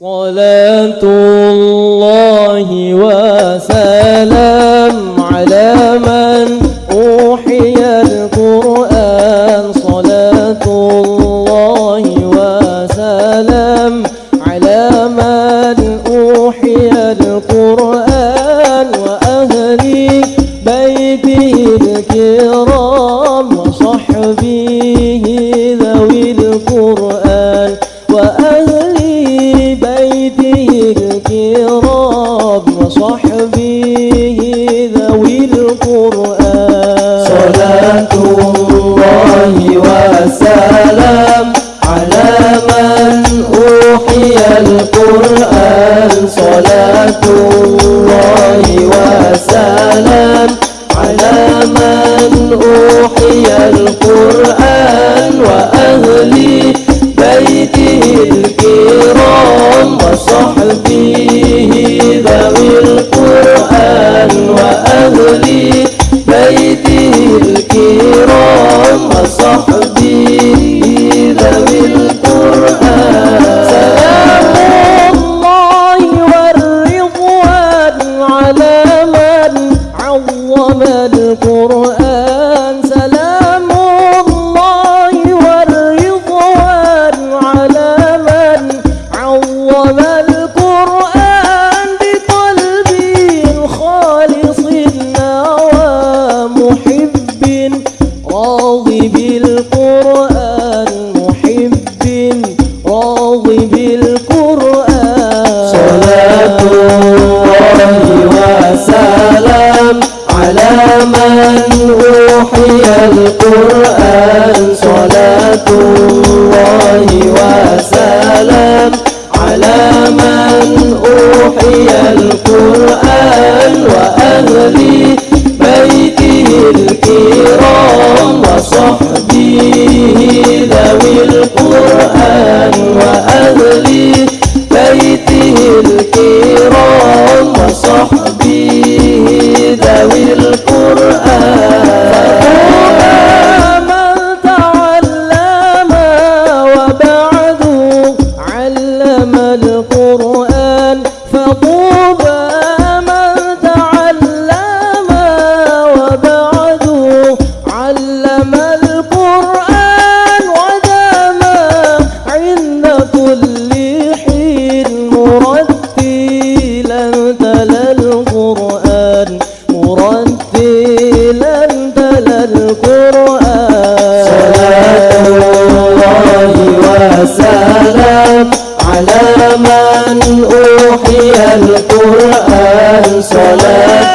صلاة الله وسلام على من الكرام وصحبه ذوي القرآن. صلاة الله وسلام على من أوحي القرآن. صلاة الله وسلام على من أوحي القرآن وأهل وأهل بيته الكرام وصحبه ذوي القرآن. سلام الله والرضوان على من عظم راضي بالقرآن محب بالقرآن. صلاة الله وسلام على من أوحي القرآن. صلاة الله وسلام على من أوحي القرآن. وأهل الله وسلام على من أوحي القرآن. صلاة